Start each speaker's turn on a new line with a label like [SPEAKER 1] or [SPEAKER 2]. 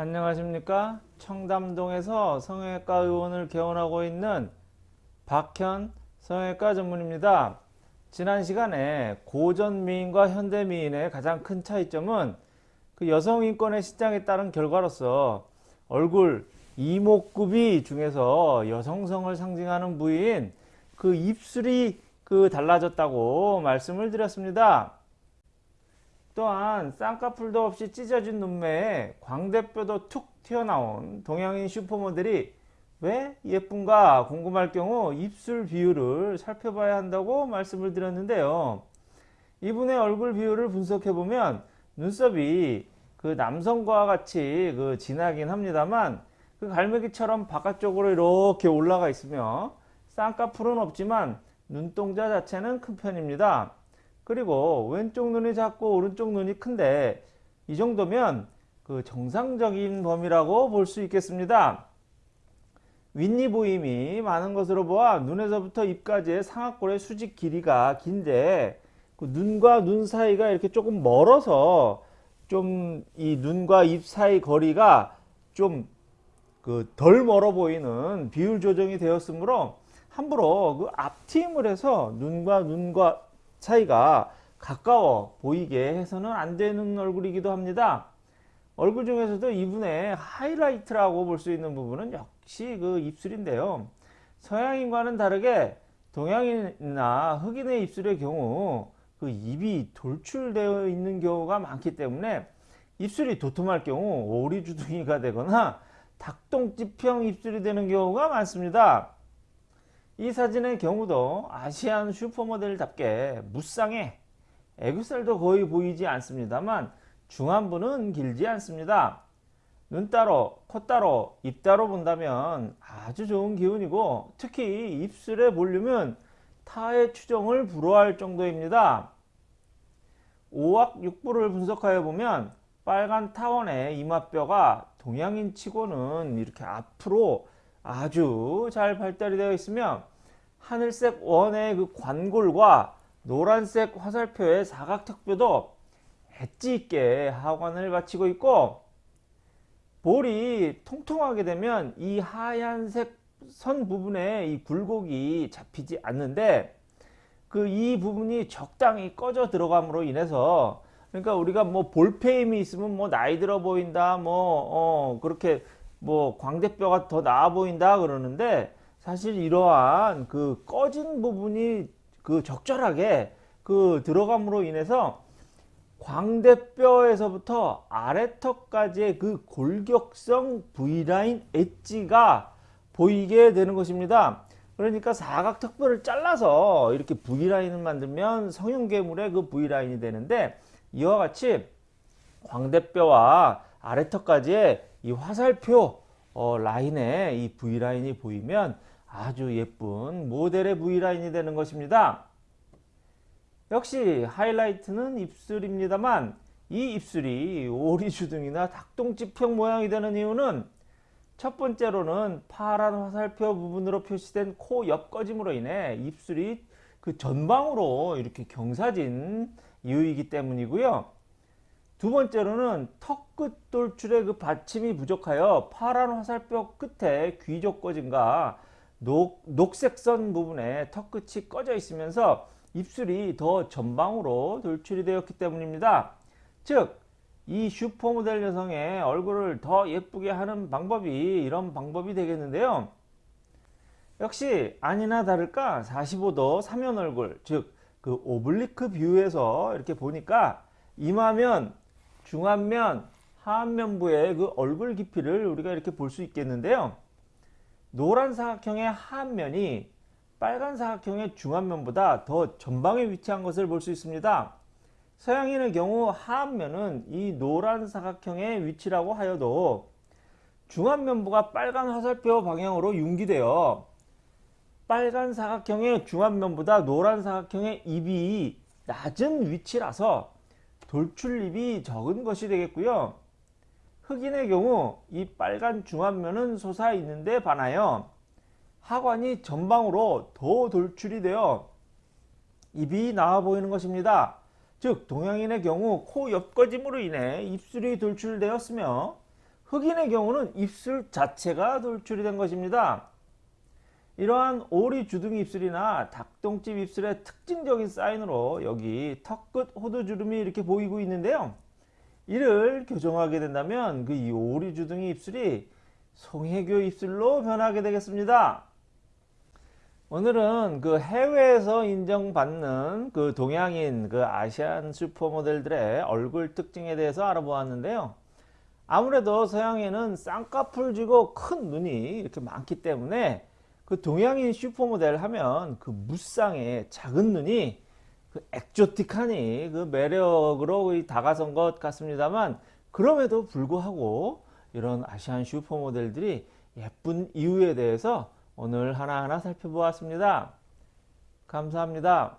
[SPEAKER 1] 안녕하십니까 청담동에서 성형외과 의원을 개원하고 있는 박현 성형외과 전문입니다 지난 시간에 고전 미인과 현대 미인의 가장 큰 차이점은 그 여성 인권의 신장에 따른 결과로서 얼굴 이목구비 중에서 여성성을 상징하는 부위인 그 입술이 그 달라졌다고 말씀을 드렸습니다. 또한 쌍꺼풀도 없이 찢어진 눈매에 광대뼈도 툭 튀어나온 동양인 슈퍼모델이 왜 예쁜가 궁금할 경우 입술 비율을 살펴봐야 한다고 말씀을 드렸는데요. 이분의 얼굴 비율을 분석해 보면 눈썹이 그 남성과 같이 그 진하긴 합니다만 그 갈매기처럼 바깥쪽으로 이렇게 올라가 있으며 쌍꺼풀은 없지만 눈동자 자체는 큰 편입니다. 그리고 왼쪽 눈이 작고 오른쪽 눈이 큰데 이 정도면 그 정상적인 범위라고 볼 수 있겠습니다. 윗니 보임이 많은 것으로 보아 눈에서부터 입까지의 상악골의 수직 길이가 긴데 그 눈과 눈 사이가 이렇게 조금 멀어서 좀 이 눈과 입 사이 거리가 좀 그 덜 멀어 보이는 비율 조정이 되었으므로 함부로 그 앞트임을 해서 눈과 눈과 사이가 가까워 보이게 해서는 안 되는 얼굴이기도 합니다. 얼굴 중에서도 이분의 하이라이트라고 볼 수 있는 부분은 역시 그 입술인데요. 서양인과는 다르게 동양인이나 흑인의 입술의 경우 그 입이 돌출되어 있는 경우가 많기 때문에 입술이 도톰할 경우 오리주둥이가 되거나 닭똥집형 입술이 되는 경우가 많습니다. 이 사진의 경우도 아시안 슈퍼모델답게 무쌍해 애교살도 거의 보이지 않습니다만 중안부는 길지 않습니다. 눈 따로, 코 따로, 입 따로 본다면 아주 좋은 기운이고 특히 입술의 볼륨은 타의 추정을 불허할 정도입니다. 오악 육부를 분석하여 보면 빨간 타원의 이마뼈가 동양인 치고는 이렇게 앞으로 아주 잘 발달이 되어 있으며 하늘색 원의 그 관골과 노란색 화살표의 사각턱뼈도 엣지 있게 하관을 바치고 있고 볼이 통통하게 되면 이 하얀색 선 부분에 이 굴곡이 잡히지 않는데 그 이 부분이 적당히 꺼져 들어감으로 인해서 그러니까 우리가 뭐 볼페임이 있으면 뭐 나이 들어 보인다 뭐 어 그렇게 뭐 광대뼈가 더 나아 보인다 그러는데 사실 이러한 그 꺼진 부분이 그 적절하게 그 들어감으로 인해서 광대뼈에서부터 아래턱까지의 그 골격성 V라인 엣지가 보이게 되는 것입니다. 그러니까 사각턱뼈를 잘라서 이렇게 V라인을 만들면 성형괴물의 그 V라인이 되는데 이와 같이 광대뼈와 아래턱까지의 이 화살표 어, 라인에 이 V라인이 보이면 아주 예쁜 모델의 V라인이 되는 것입니다. 역시 하이라이트는 입술입니다만 이 입술이 오리주둥이나 닭똥집형 모양이 되는 이유는 첫 번째로는 파란 화살표 부분으로 표시된 코 옆꺼짐으로 인해 입술이 그 전방으로 이렇게 경사진 이유이기 때문이고요. 두 번째로는 턱 끝 돌출의 그 받침이 부족하여 파란 화살표 끝에 귀족 꺼짐과 녹, 녹색선 부분에 턱끝이 꺼져 있으면서 입술이 더 전방으로 돌출이 되었기 때문입니다. 즉, 이 슈퍼모델 여성의 얼굴을 더 예쁘게 하는 방법이 이런 방법이 되겠는데요. 역시 아니나 다를까 45도 사면 얼굴, 즉 그 oblique view에서 이렇게 보니까 이마면, 중안면, 하안면부의 그 얼굴 깊이를 우리가 이렇게 볼 수 있겠는데요. 노란 사각형의 하안면이 빨간 사각형의 중안면보다 더 전방에 위치한 것을 볼 수 있습니다. 서양인의 경우 하안면은 이 노란 사각형의 위치라고 하여도 중안면부가 빨간 화살표 방향으로 융기되어 빨간 사각형의 중안면보다 노란 사각형의 입이 낮은 위치라서 돌출입이 적은 것이 되겠고요. 흑인의 경우 이 빨간 중안면은 솟아 있는데 반하여 하관이 전방으로 더 돌출이 되어 입이 나와 보이는 것입니다. 즉 동양인의 경우 코 옆거짐으로 인해 입술이 돌출되었으며 흑인의 경우는 입술 자체가 돌출이 된 것입니다. 이러한 오리 주둥이 입술이나 닭똥집 입술의 특징적인 사인으로 여기 턱 끝 호두주름이 이렇게 보이고 있는데요. 이를 교정하게 된다면 그이 오리 주둥이 입술이 송혜교 입술로 변하게 되겠습니다. 오늘은 그 해외에서 인정받는 그 동양인 그 아시안 슈퍼모델들의 얼굴 특징에 대해서 알아보았는데요. 아무래도 서양에는 쌍꺼풀 쥐고 큰 눈이 이렇게 많기 때문에 그 동양인 슈퍼모델 하면 그 무쌍의 작은 눈이 그 엑조틱하니 그 매력으로 다가선 것 같습니다만 그럼에도 불구하고 이런 아시안 슈퍼모델들이 예쁜 이유에 대해서 오늘 하나하나 살펴보았습니다. 감사합니다.